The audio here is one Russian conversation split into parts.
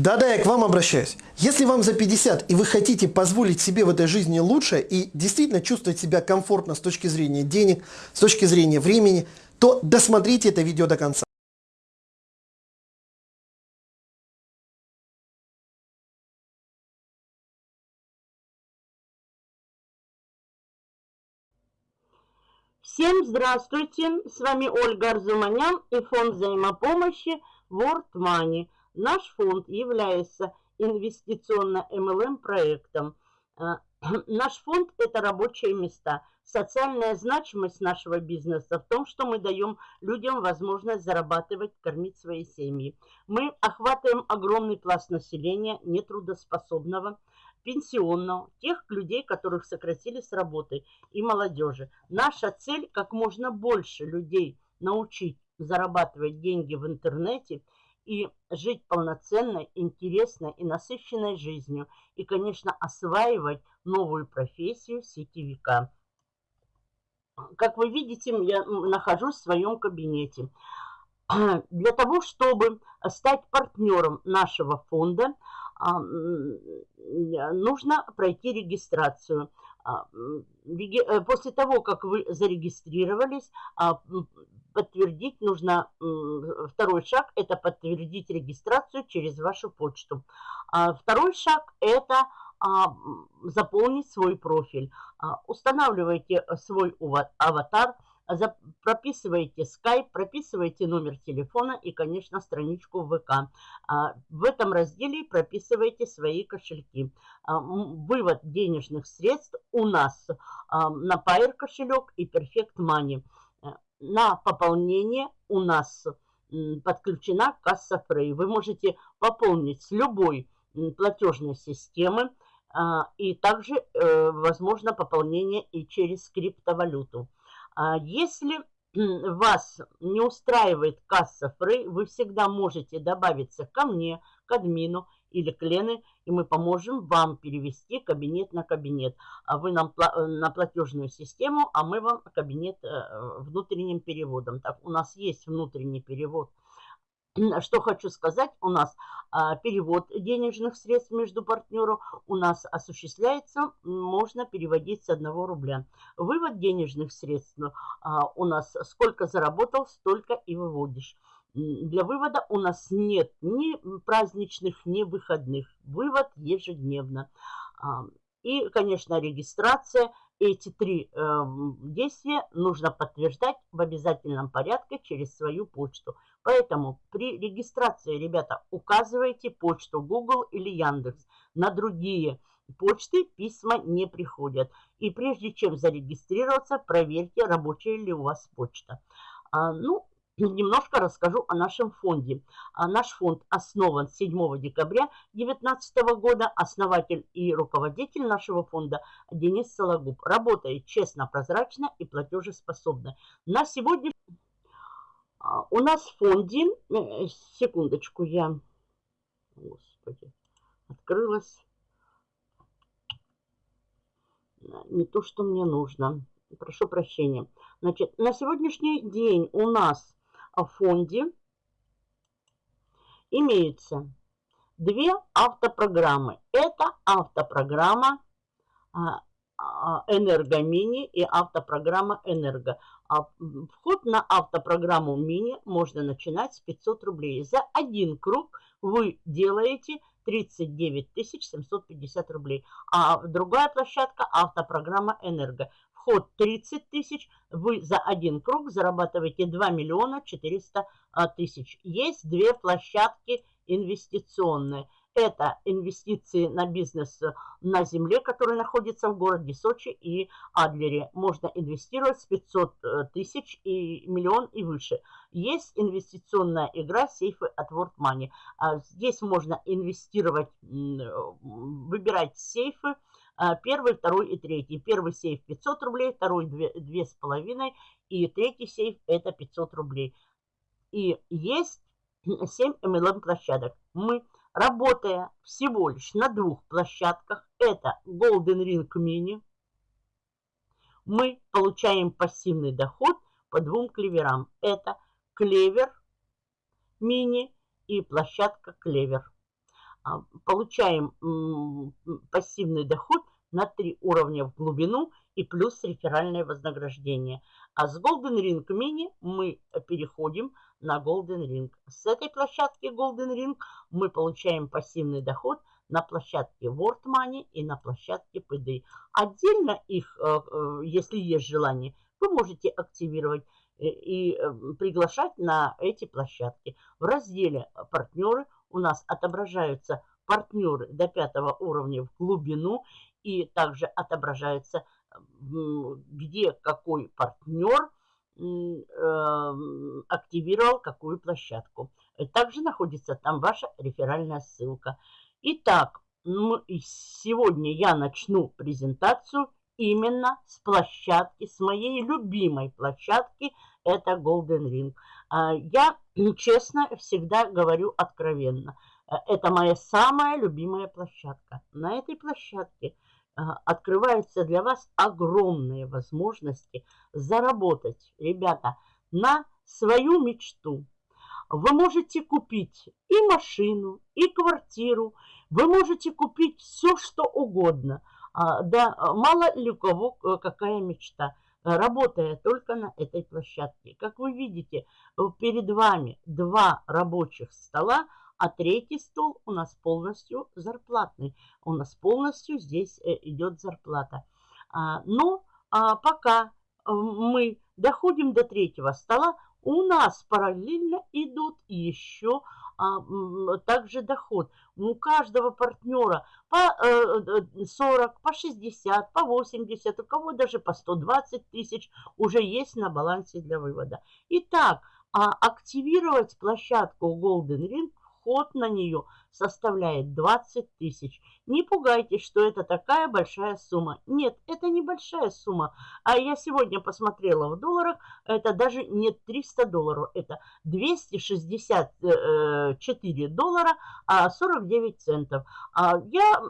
Да-да, я к вам обращаюсь. Если вам за 50 и вы хотите позволить себе в этой жизни лучше и действительно чувствовать себя комфортно с точки зрения денег, с точки зрения времени, то досмотрите это видео до конца. Всем здравствуйте! С вами Ольга Арзуманян и фонд взаимопомощи World Money – Наш фонд является инвестиционно-МЛМ проектом. Э, наш фонд – это рабочие места. Социальная значимость нашего бизнеса в том, что мы даем людям возможность зарабатывать, кормить свои семьи. Мы охватываем огромный пласт населения, нетрудоспособного, пенсионного, тех людей, которых сократили с работы, и молодежи. Наша цель – как можно больше людей научить зарабатывать деньги в интернете – и жить полноценной, интересной и насыщенной жизнью. И, конечно, осваивать новую профессию сетевика. Как вы видите, я нахожусь в своем кабинете. Для того, чтобы стать партнером нашего фонда, а, нужно пройти регистрацию. А, э, после того, как вы зарегистрировались, а, подтвердить нужно, второй шаг – это подтвердить регистрацию через вашу почту. Второй шаг – это заполнить свой профиль. Устанавливайте свой аватар – прописываете Skype, прописываете номер телефона и, конечно, страничку ВК. А, в этом разделе прописывайте свои кошельки. А, вывод денежных средств у нас а, на Pair кошелек и Perfect Money. Э, на пополнение у нас подключена касса Frey. Вы можете пополнить с любой платежной системы, и также э, возможно пополнение и через криптовалюту. А если вас не устраивает касса Фрей, вы всегда можете добавиться ко мне, к админу или к Лене, и мы поможем вам перевести кабинет на кабинет. А вы нам на платежную систему, а мы вам кабинет э, внутренним переводом. Так, у нас есть внутренний перевод что хочу сказать, у нас а, перевод денежных средств между партнеров у нас осуществляется, можно переводить с 1 рубля. Вывод денежных средств а, у нас сколько заработал, столько и выводишь. Для вывода у нас нет ни праздничных, ни выходных. Вывод ежедневно. А, и, конечно, регистрация. Эти три э, действия нужно подтверждать в обязательном порядке через свою почту. Поэтому при регистрации, ребята, указывайте почту Google или Яндекс. На другие почты письма не приходят. И прежде чем зарегистрироваться, проверьте, рабочая ли у вас почта. А, ну, немножко расскажу о нашем фонде. А наш фонд основан 7 декабря 2019 года. Основатель и руководитель нашего фонда Денис Сологуб. Работает честно, прозрачно и платежеспособно. На сегодня а, у нас в фонде, э, секундочку, я, господи, открылась. Не то, что мне нужно. Прошу прощения. Значит, на сегодняшний день у нас фонде имеются две автопрограммы. Это автопрограмма а, а, Энергомини и автопрограмма Энерго. А вход на автопрограмму Мини можно начинать с 500 рублей. За один круг вы делаете 39 750 рублей. А другая площадка автопрограмма Энерго. Вход 30 тысяч, вы за один круг зарабатываете 2 миллиона 400 а, тысяч. Есть две площадки инвестиционные – это инвестиции на бизнес э, на земле, который находится в городе Сочи и Адлере. Можно инвестировать с 500 э, тысяч и миллион и выше. Есть инвестиционная игра сейфы от World Money. А здесь можно инвестировать, выбирать сейфы, Первый, второй и третий. Первый сейф 500 рублей, второй 2,5 и третий сейф это 500 рублей. И есть 7 MLM площадок. Мы работая всего лишь на двух площадках, это Golden Ring Mini, мы получаем пассивный доход по двум клеверам. Это клевер мини и площадка клевер. а, получаем пассивный доход на три уровня в глубину и плюс реферальное вознаграждение. А с Golden Ring Mini мы переходим на Golden Ring. С этой площадки Golden Ring мы получаем пассивный доход на площадке World Money и на площадке PD. Отдельно их, э, э, если есть желание, вы можете активировать э, и приглашать на эти площадки. В разделе «Партнеры» у нас отображаются партнеры до пятого уровня в глубину и также отображается, где какой партнер эм, активировал какую площадку. Также находится там ваша реферальная ссылка. Итак, сегодня я начну презентацию именно с площадки, с моей любимой площадки, это Golden Ring. А, я, честно, всегда говорю откровенно. Э, это моя самая любимая площадка. На этой площадке открываются для вас огромные возможности заработать, ребята, на свою мечту. Вы можете купить и машину, и квартиру, вы можете купить все, что угодно. А, да, мало ли у кого э, какая мечта, работая только на этой площадке. Как вы видите, перед вами два рабочих стола, а третий стол у нас полностью зарплатный. У нас полностью здесь э, идет зарплата. А, но а, пока э, мы доходим до третьего стола, у нас параллельно идут еще а, также доход. У каждого партнера по 40, э, по 60, по 80, у кого даже по 120 тысяч уже есть на балансе для вывода. Итак, активировать площадку Golden Ring вход на нее составляет 20 тысяч. Не пугайтесь, что это такая большая сумма. Нет, это не большая сумма. А я сегодня посмотрела в долларах, это даже не 300 долларов, это 264 доллара, а 49 центов. А я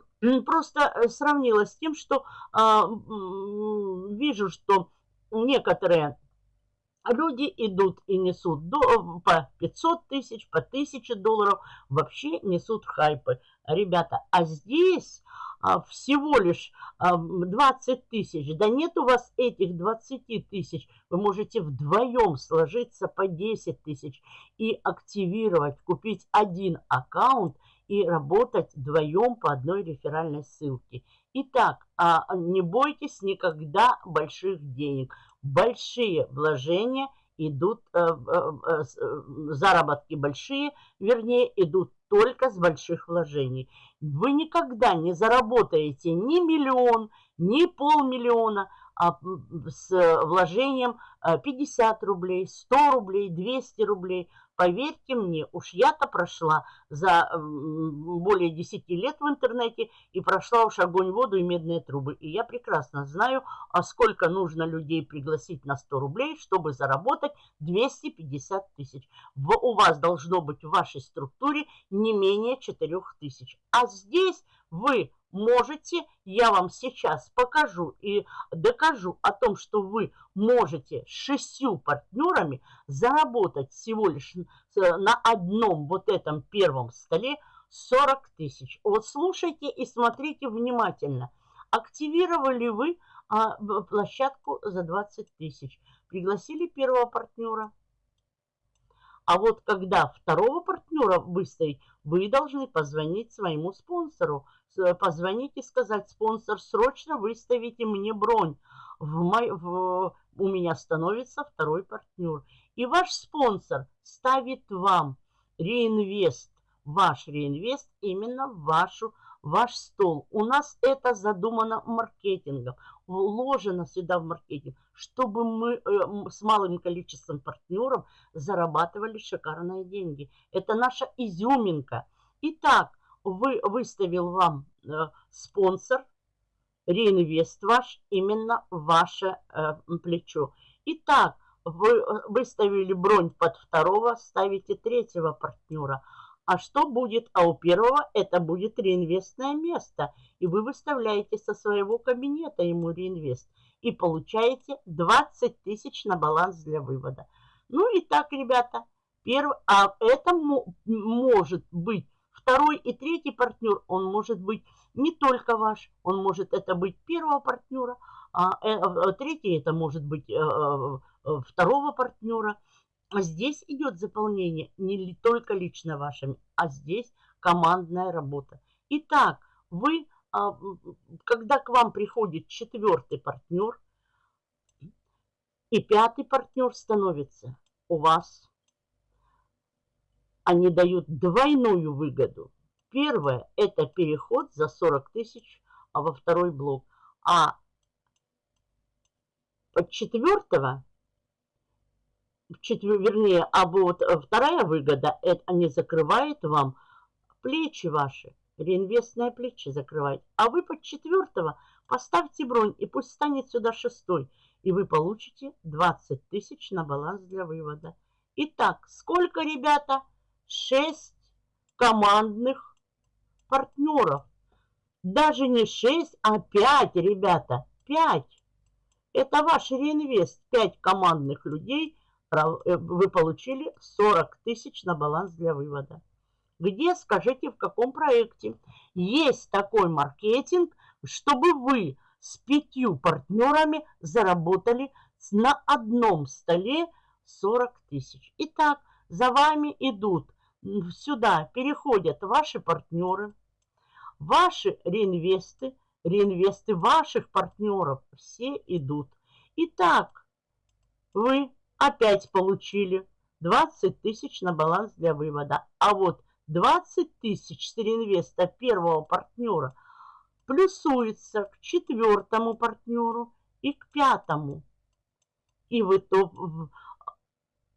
просто сравнила с тем, что а, вижу, что некоторые люди идут и несут до, по 500 тысяч, по 1000 долларов, вообще несут хайпы. Ребята, а здесь а, всего лишь а, 20 тысяч. Да нет у вас этих 20 тысяч. Вы можете вдвоем сложиться по 10 тысяч и активировать, купить один аккаунт и работать вдвоем по одной реферальной ссылке. Итак, а, не бойтесь никогда больших денег большие вложения идут, э, э, э, заработки большие, вернее, идут только с больших вложений. Вы никогда не заработаете ни миллион, ни полмиллиона, с вложением 50 рублей, 100 рублей, 200 рублей. Поверьте мне, уж я-то прошла за более 10 лет в интернете и прошла уж огонь, воду и медные трубы. И я прекрасно знаю, а сколько нужно людей пригласить на 100 рублей, чтобы заработать 250 тысяч. У вас должно быть в вашей структуре не менее 4 тысяч. А здесь вы можете, я вам сейчас покажу и докажу о том, что вы можете шестью партнерами заработать всего лишь на одном вот этом первом столе 40 тысяч. Вот слушайте и смотрите внимательно. Активировали вы а, площадку за 20 тысяч. Пригласили первого партнера. А вот когда второго партнера выставить, вы должны позвонить своему спонсору – позвонить и сказать, спонсор, срочно выставите мне бронь. В мой, в, у меня становится второй партнер. И ваш спонсор ставит вам реинвест, ваш реинвест именно в вашу, ваш стол. У нас это задумано маркетингом, вложено сюда в маркетинг, чтобы мы э, с малым количеством партнеров зарабатывали шикарные деньги. Это наша изюминка. Итак, вы, выставил вам э, спонсор, реинвест ваш, именно ваше э, плечо. Итак, вы э, выставили бронь под второго, ставите третьего партнера. А что будет? А у первого это будет реинвестное место. И вы выставляете со своего кабинета ему реинвест. И получаете 20 тысяч на баланс для вывода. Ну и так, ребята, перв... а это может быть второй и третий партнер, он может быть не только ваш, он может это быть первого партнера, а э, э, третий это может быть второго партнера. Здесь идет заполнение не только лично вашими, а здесь командная работа. Итак, вы, а, когда к вам приходит четвертый партнер и пятый партнер становится у вас, они дают двойную выгоду. Первое – это переход за 40 тысяч а во второй блок. А под четвертого четвер, вернее, а вот вторая выгода, это они закрывают вам плечи ваши, реинвестные плечи закрывают. А вы под четвертого поставьте бронь, и пусть станет сюда шестой, и вы получите 20 тысяч на баланс для вывода. Итак, сколько, ребята? 6 командных партнеров. Даже не 6, а 5, ребята, 5. Это ваш реинвест, 5 командных людей – Э, вы получили 40 тысяч на баланс для вывода. Где, скажите, в каком проекте? Есть такой маркетинг, чтобы вы с пятью партнерами заработали на одном столе 40 тысяч. Итак, за вами идут сюда, переходят ваши партнеры, ваши реинвесты, реинвесты ваших партнеров, все идут. Итак, вы опять получили 20 тысяч на баланс для вывода. А вот 20 тысяч с реинвеста первого партнера плюсуется к четвертому партнеру и к пятому. И в, итог, в,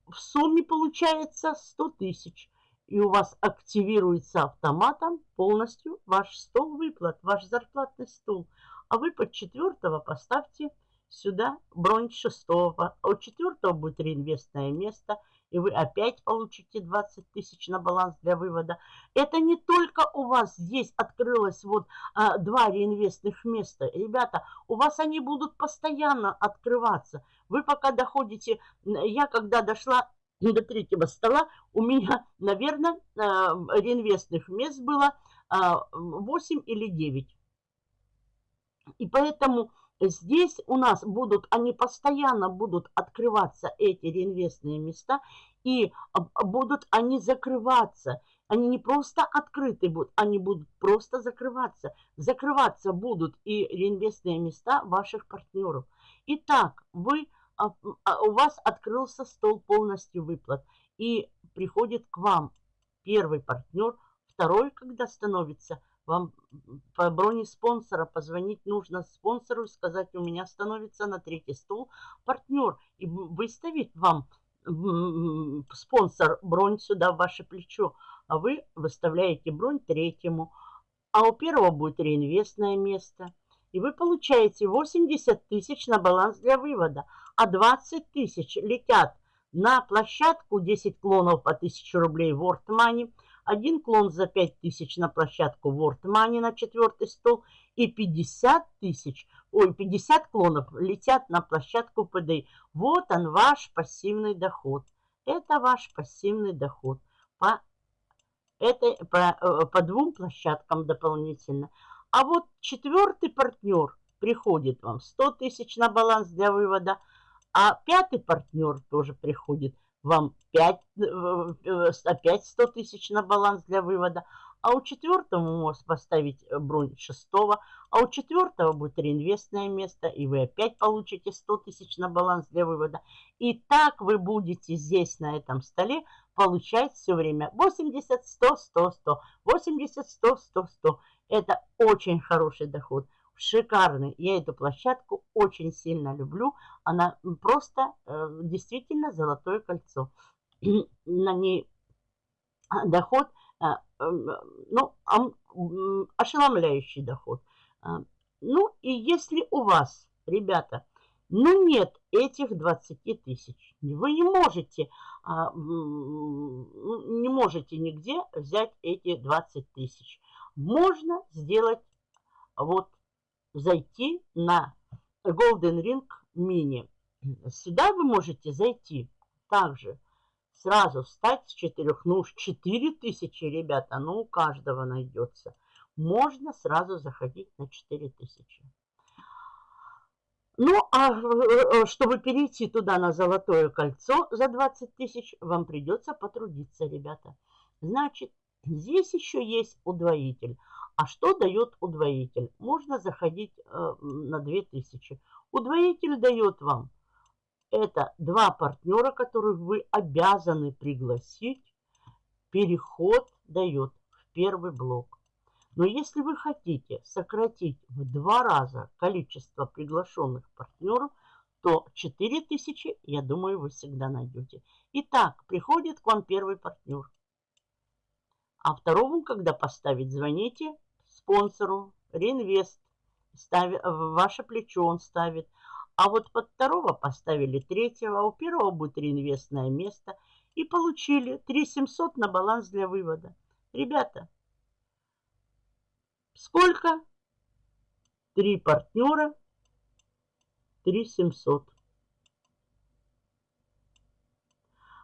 в сумме получается 100 тысяч. И у вас активируется автоматом полностью ваш стол выплат, ваш зарплатный стол. А вы под четвертого поставьте сюда бронь шестого, а у четвертого будет реинвестное место, и вы опять получите 20 тысяч на баланс для вывода. Это не только у вас здесь открылось вот а, два реинвестных места. Ребята, у вас они будут постоянно открываться. Вы пока доходите, я когда дошла до третьего стола, у меня, наверное, а, реинвестных мест было 8 а, или 9. И поэтому Здесь у нас будут, они постоянно будут открываться, эти реинвестные места, и а, будут они закрываться. Они не просто открыты будут, они будут просто закрываться. Закрываться будут и реинвестные места ваших партнеров. Итак, вы, у вас открылся стол полностью выплат. И приходит к вам первый партнер, второй, когда становится – вам по броне спонсора позвонить нужно спонсору и сказать, у меня становится на третий стол партнер. И выставить вам спонсор бронь сюда в ваше плечо. А вы выставляете бронь третьему. А у первого будет реинвестное место. И вы получаете 80 тысяч на баланс для вывода. А 20 тысяч летят на площадку 10 клонов по 1000 рублей World Money – один клон за 5 тысяч на площадку World Money на четвертый стол и 50 тысяч, ой, 50 клонов летят на площадку PDI. Вот он, ваш пассивный доход. Это ваш пассивный доход по, этой, по, э, по двум площадкам дополнительно. А вот четвертый партнер приходит вам. 100 тысяч на баланс для вывода, а пятый партнер тоже приходит. Вам 5, э, опять 100 тысяч на баланс для вывода, а у четвертого можно поставить э, бронь шестого, а у четвертого будет реинвестное место, и вы опять получите 100 тысяч на баланс для вывода. И так вы будете здесь, на этом столе, получать все время 80, 100, 100, 100, 80, 100, 100, 100. Это очень хороший доход шикарный. Я эту площадку очень сильно люблю. Она просто э, действительно золотое кольцо. На ней доход, э, э, ну, ошеломляющий доход. А, ну, и если у вас, ребята, ну нет этих 20 тысяч, вы не можете, а, ну, не можете нигде взять эти 20 тысяч. Можно сделать вот зайти на Golden Ring Mini. Сюда вы можете зайти также сразу встать с четырех, ну уж четыре тысячи, ребята, ну у каждого найдется. Можно сразу заходить на четыре тысячи. Ну, а э, чтобы перейти туда на золотое кольцо за 20 тысяч, вам придется потрудиться, ребята. Значит, здесь еще есть удвоитель. А что дает удвоитель? Можно заходить э, на 2000. Удвоитель дает вам это два партнера, которых вы обязаны пригласить. Переход дает в первый блок. Но если вы хотите сократить в два раза количество приглашенных партнеров, то 4000, я думаю, вы всегда найдете. Итак, приходит к вам первый партнер. А второму, когда поставить, звоните спонсору, реинвест, ставит, ваше плечо он ставит. А вот под второго поставили третьего, у первого будет реинвестное место. И получили 3700 на баланс для вывода. Ребята, Сколько? Три партнера, три семьсот.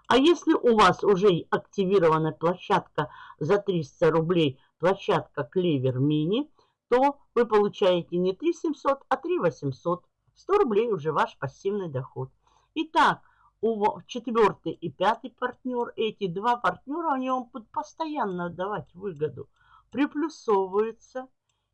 А если у вас уже активирована площадка за 300 рублей, площадка Клевер Мини, то вы получаете не 3 700, а 3 800. 100 рублей уже ваш пассивный доход. Итак, у четвертый и пятый партнер, эти два партнера, они вам будут постоянно давать выгоду приплюсовывается,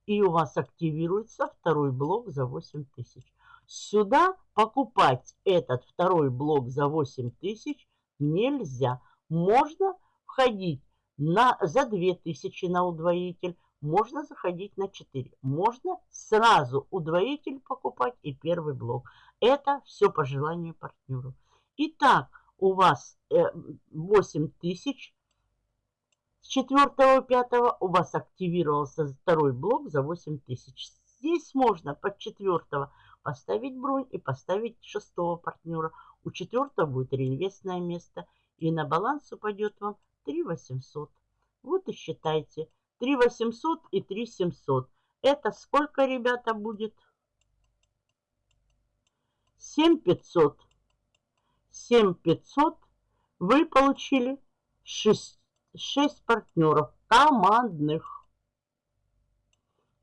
и у вас активируется второй блок за 8 тысяч. Сюда покупать этот второй блок за 8 тысяч нельзя. Можно входить на, за 2000 на удвоитель, можно заходить на 4. Можно сразу удвоитель покупать и первый блок. Это все по желанию партнеру. Итак, у вас 8 э, тысяч с 4 пятого у вас активировался второй блок за 8 тысяч. Здесь можно под четвертого поставить бронь и поставить шестого партнера. У четвертого будет реинвестное место. И на баланс упадет вам 3 800. Вот и считайте. 3 800 и 3 700. Это сколько, ребята, будет? 7 500. 7 500 вы получили 6 шесть партнеров командных.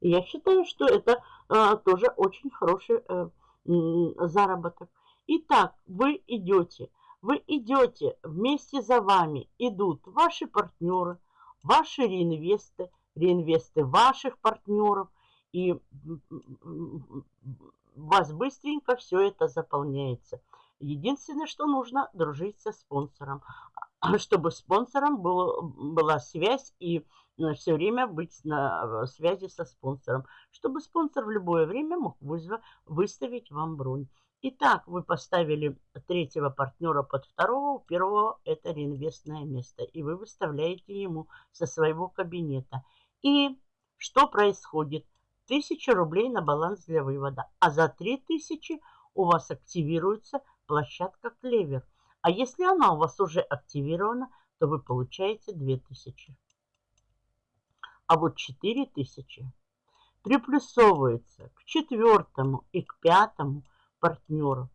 Я считаю, что это а, тоже очень хороший а, заработок. Итак, вы идете, вы идете, вместе за вами идут ваши партнеры, ваши реинвесты, реинвесты ваших партнеров, и у вас быстренько все это заполняется. Единственное, что нужно, дружить со спонсором. А чтобы спонсором был, была связь и э, все время быть на связи со спонсором, чтобы спонсор в любое время мог вызов, выставить вам бронь. Итак, вы поставили третьего партнера под второго, у первого это реинвестное место, и вы выставляете ему со своего кабинета. И что происходит? Тысяча рублей на баланс для вывода, а за три тысячи у вас активируется площадка Клевер. А если она у вас уже активирована, то вы получаете 2000. А вот 4000 приплюсовывается к четвертому и к пятому партнеру.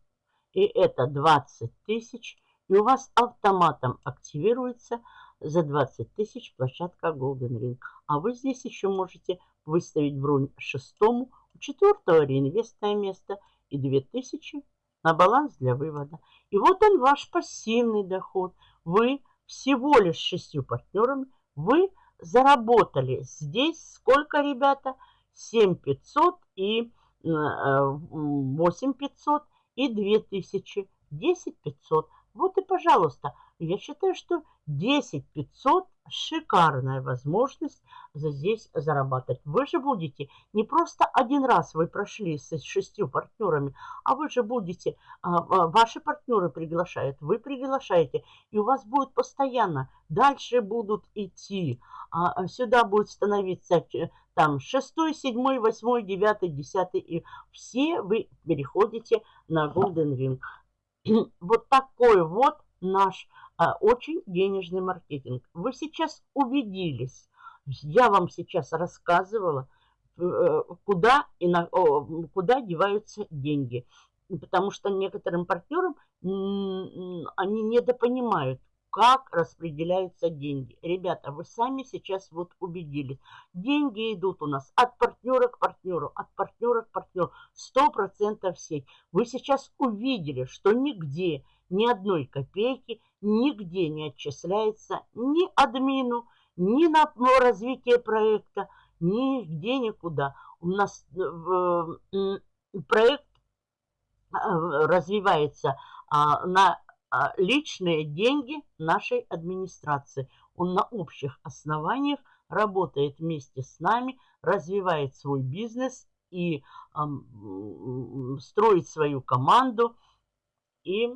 И это 20 тысяч. И у вас автоматом активируется за 20 тысяч площадка Golden Ring. А вы здесь еще можете выставить бронь шестому, у четвертого реинвестное место и 2000 на баланс для вывода. И вот он ваш пассивный доход. Вы всего лишь шестью партнерами, вы заработали здесь сколько, ребята? 7500 и 8500 э, и 2000, 10500. Вот и, пожалуйста, я считаю, что 10 500 шикарная возможность здесь зарабатывать. Вы же будете не просто один раз вы прошли с шестью партнерами, а вы же будете, а, а, ваши партнеры приглашают, вы приглашаете, и у вас будет постоянно, дальше будут идти, а, сюда будет становиться там шестой, седьмой, восьмой, девятый, десятый, и все вы переходите на Golden Ring. Вот такой вот наш а, очень денежный маркетинг. Вы сейчас убедились, я вам сейчас рассказывала, э, куда, и на, куда деваются деньги. Потому что некоторым партнерам они недопонимают, как распределяются деньги. Ребята, вы сами сейчас вот убедились. Деньги идут у нас от партнера к партнеру, от партнера к партнеру. Сто процентов сеть. Вы сейчас увидели, что нигде, ни одной копейки, нигде не отчисляется ни админу, ни на развитие проекта, нигде никуда. У нас э, проект э, развивается а, на а, личные деньги нашей администрации. Он на общих основаниях работает вместе с нами, развивает свой бизнес и строит свою команду. И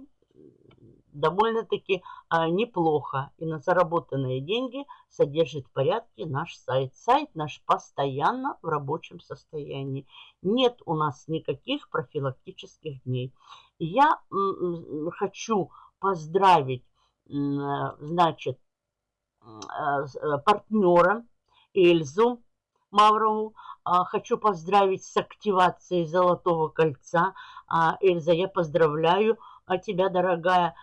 довольно-таки а, неплохо. И на заработанные деньги содержит в порядке наш сайт. Сайт наш постоянно в рабочем состоянии. Нет у нас никаких профилактических дней. Я хочу поздравить, значит, а, э, партнера Эльзу Маврову. А, хочу поздравить с активацией Золотого кольца. А, Эльза, я поздравляю тебя, дорогая.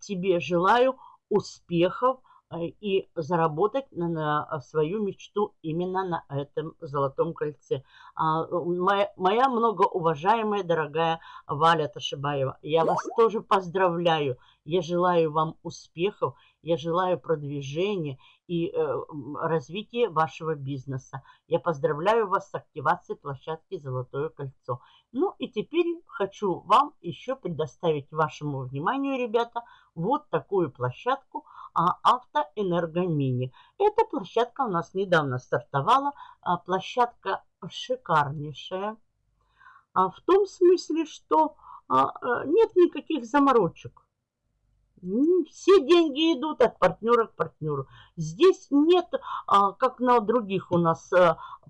Тебе желаю успехов и заработать на свою мечту именно на этом золотом кольце. А, моя, моя многоуважаемая, дорогая Валя Ташибаева, я вас тоже поздравляю. Я желаю вам успехов, я желаю продвижения и э, развития вашего бизнеса. Я поздравляю вас с активацией площадки «Золотое кольцо». Ну и теперь хочу вам еще предоставить вашему вниманию, ребята, вот такую площадку – а Автоэнергомини. Эта площадка у нас недавно стартовала. А, площадка шикарнейшая. А, в том смысле, что а, нет никаких заморочек. Все деньги идут от партнера к партнеру. Здесь нет, как на других у нас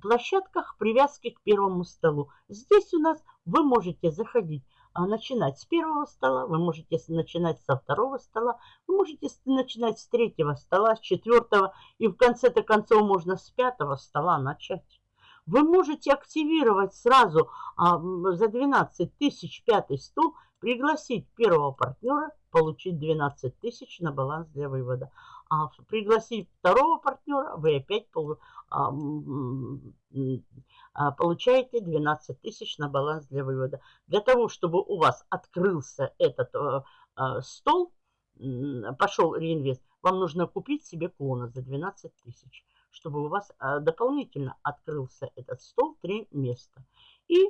площадках, привязки к первому столу. Здесь у нас вы можете заходить а начинать с первого стола, вы можете начинать со второго стола, вы можете начинать с третьего стола, с четвертого, и в конце-то концов можно с пятого стола начать. Вы можете активировать сразу а, за 12 тысяч пятый стол, пригласить первого партнера, получить 12 тысяч на баланс для вывода. Пригласить второго партнера, вы опять а, а, получаете 12 тысяч на баланс для вывода. Для того, чтобы у вас открылся этот э, э, стол, пошел реинвест, вам нужно купить себе клона за 12 тысяч, чтобы у вас э, дополнительно открылся этот стол, три места. И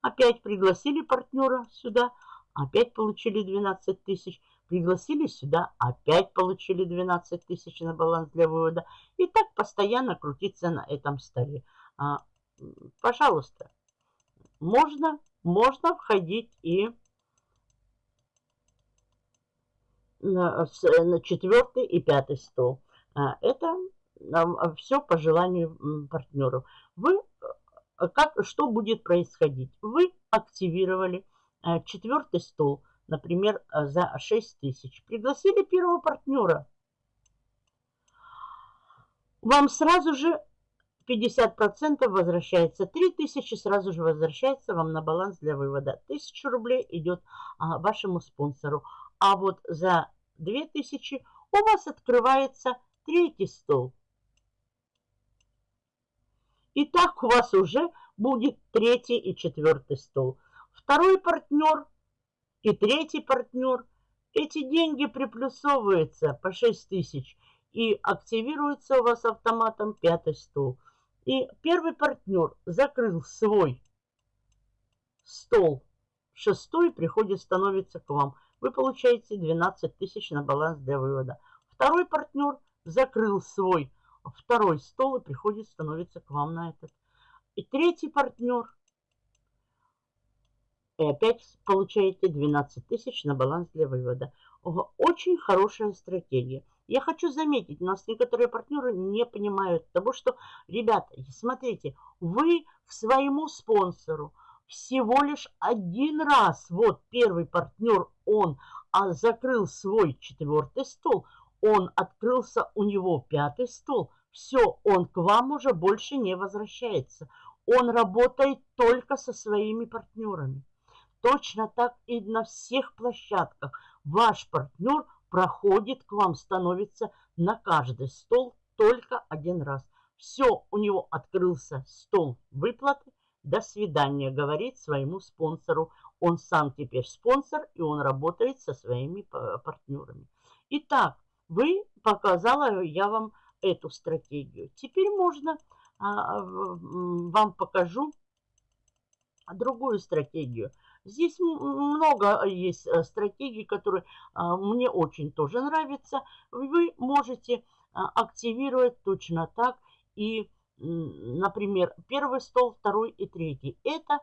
опять пригласили партнера сюда, опять получили 12 тысяч, пригласили сюда, опять получили 12 тысяч на баланс для вывода. И так постоянно крутиться на этом столе. А, пожалуйста, можно, можно входить и на, на четвертый и пятый стол. А, это все по желанию партнеров. Вы, э, как, что будет происходить? Вы активировали э, четвертый стол, например, э, за 6 тысяч. Пригласили первого партнера. Вам сразу же 50% возвращается 3000, сразу же возвращается вам на баланс для вывода. 1000 рублей идет а, вашему спонсору. А вот за 2000 у вас открывается третий стол. И так у вас уже будет третий и четвертый стол. Второй партнер и третий партнер. Эти деньги приплюсовываются по 6 тысяч и активируется у вас автоматом пятый стол. И первый партнер закрыл свой стол. Шестой приходит, становится к вам. Вы получаете 12 тысяч на баланс для вывода. Второй партнер закрыл свой второй стол и приходит, становится к вам на этот. И третий партнер. И опять получаете 12 тысяч на баланс для вывода. Очень хорошая стратегия. Я хочу заметить, нас некоторые партнеры не понимают того, что, ребята, смотрите, вы к своему спонсору всего лишь один раз, вот первый партнер, он а, закрыл свой четвертый стол, он открылся у него пятый стол, все, он к вам уже больше не возвращается. Он работает только со своими партнерами. Точно так и на всех площадках. Ваш партнер проходит к вам, становится на каждый стол только один раз. Все, у него открылся стол выплаты. До свидания, говорит своему спонсору. Он сам теперь спонсор, и он работает со своими партнерами. Итак, вы показала я вам эту стратегию. Теперь можно, а, вам покажу другую стратегию. Здесь много есть э, стратегий, которые а, мне очень тоже нравятся. Вы можете а, активировать точно так и, например, первый стол, второй и третий. Это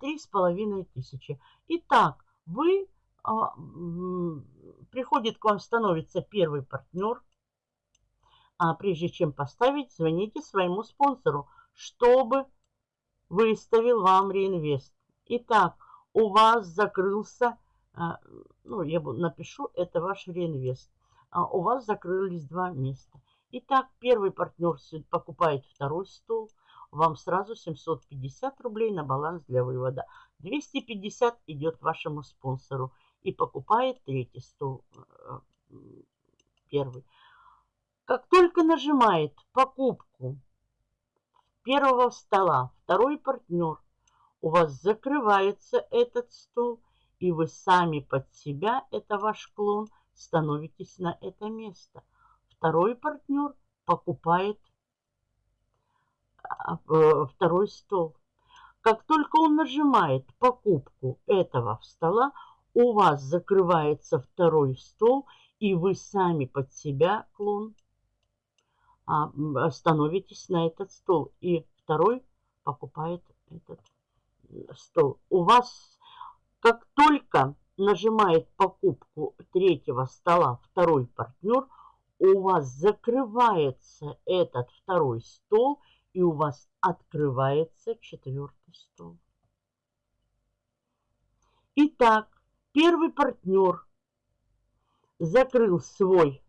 три с половиной тысячи. Итак, вы приходит к вам, становится первый партнер. А прежде чем поставить, звоните своему спонсору, чтобы выставил вам реинвест. Итак, у вас закрылся, а, ну, я напишу, это ваш реинвест. А у вас закрылись два места. Итак, первый партнер покупает второй стол, вам сразу 750 рублей на баланс для вывода. 250 идет вашему спонсору и покупает третий стол, э, первый. Как только нажимает покупку первого стола второй партнер, у вас закрывается этот стол, и вы сами под себя, это ваш клон, становитесь на это место. Второй партнер покупает а, второй стол. Как только он нажимает покупку этого стола, у вас закрывается второй стол, и вы сами под себя, клон, а, становитесь на этот стол. И второй покупает этот стол. У вас, как только нажимает покупку третьего стола второй партнер, у вас закрывается этот второй стол, и у вас открывается четвертый стол. Итак, первый партнер закрыл свой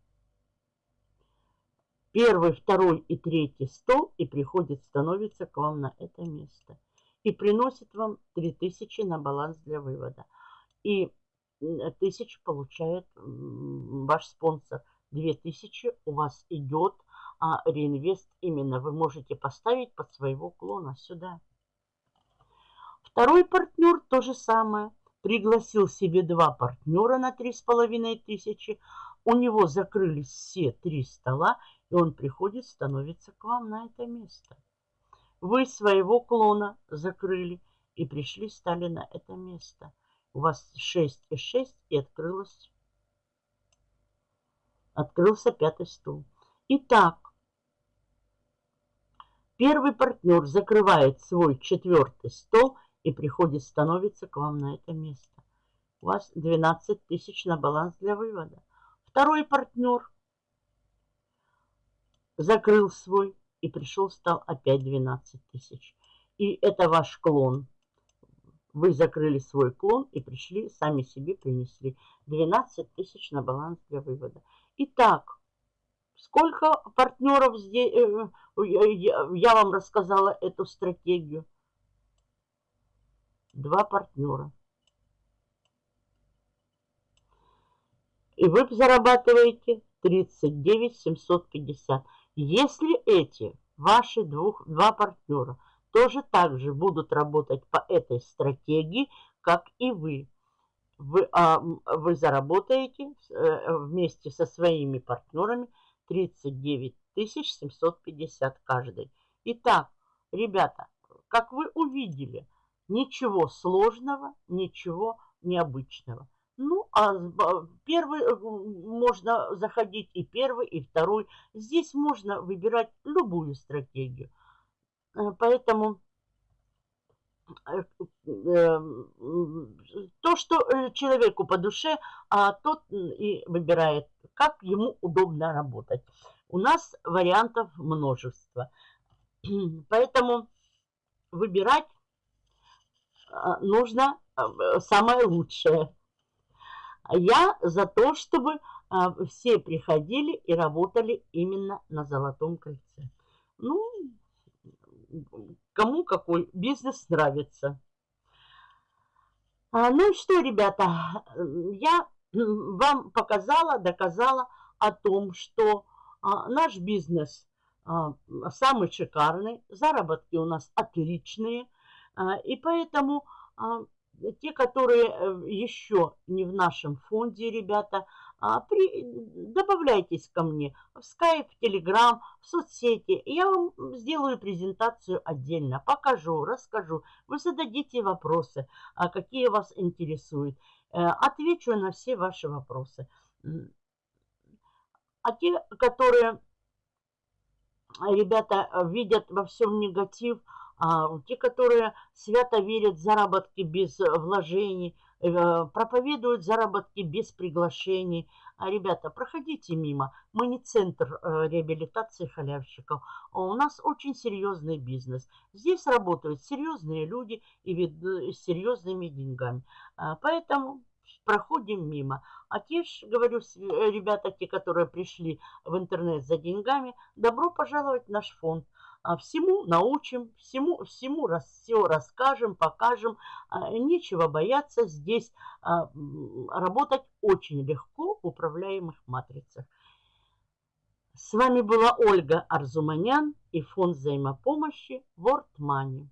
первый, второй и третий стол и приходит, становится к вам на это место и приносит вам 3000 на баланс для вывода. И 1000 получает ваш спонсор. 2000 у вас идет а реинвест именно вы можете поставить под своего клона сюда. Второй партнер то же самое. Пригласил себе два партнера на три с половиной тысячи. У него закрылись все три стола, и он приходит, становится к вам на это место. Вы своего клона закрыли и пришли, стали на это место. У вас 6 и 6 и открылось, открылся пятый стул. Итак, первый партнер закрывает свой четвертый стол и приходит, становится к вам на это место. У вас 12 тысяч на баланс для вывода. Второй партнер закрыл свой и пришел, стал опять 12 тысяч. И это ваш клон. Вы закрыли свой клон и пришли, сами себе принесли 12 тысяч на баланс для вывода. Итак, сколько партнеров здесь, э, я вам рассказала эту стратегию. Два партнера. И вы зарабатываете 39 750. Если эти ваши двух, два партнера тоже так же будут работать по этой стратегии, как и вы, вы, а, вы заработаете э, вместе со своими партнерами 39 750 каждый. Итак, ребята, как вы увидели, ничего сложного, ничего необычного. А первый э, можно заходить и первый, и второй. Здесь можно выбирать любую стратегию. Э, поэтому э, то, что человеку по душе, а тот и выбирает, как ему удобно работать. У нас вариантов множество. Поэтому выбирать нужно самое лучшее. Я за то, чтобы а, все приходили и работали именно на Золотом кольце. Ну, кому какой бизнес нравится. А, ну что, ребята, я вам показала, доказала о том, что а, наш бизнес самый шикарный, заработки у нас отличные, и поэтому те, которые э, еще не в нашем фонде, ребята, а, при, добавляйтесь ко мне в Skype, в Telegram, в соцсети. Я вам сделаю презентацию отдельно, покажу, расскажу. Вы зададите вопросы, а, какие вас интересуют. Э, отвечу на все ваши вопросы. А те, которые, ребята, видят во всем негатив, а, те, которые свято верят в заработки без вложений, Э, проповедуют заработки без приглашений. А, ребята, проходите мимо. Мы не центр э, реабилитации халявщиков. А у нас очень серьезный бизнес. Здесь работают серьезные люди и э, с серьезными деньгами. А, поэтому проходим мимо. А те ж, говорю, ребята, те, которые пришли в интернет за деньгами, добро пожаловать в наш фонд. А, всему научим, всему, всему раз, все расскажем, покажем. А, нечего бояться здесь а, работать очень легко в управляемых матрицах. С вами была Ольга Арзуманян и фонд взаимопомощи World Money.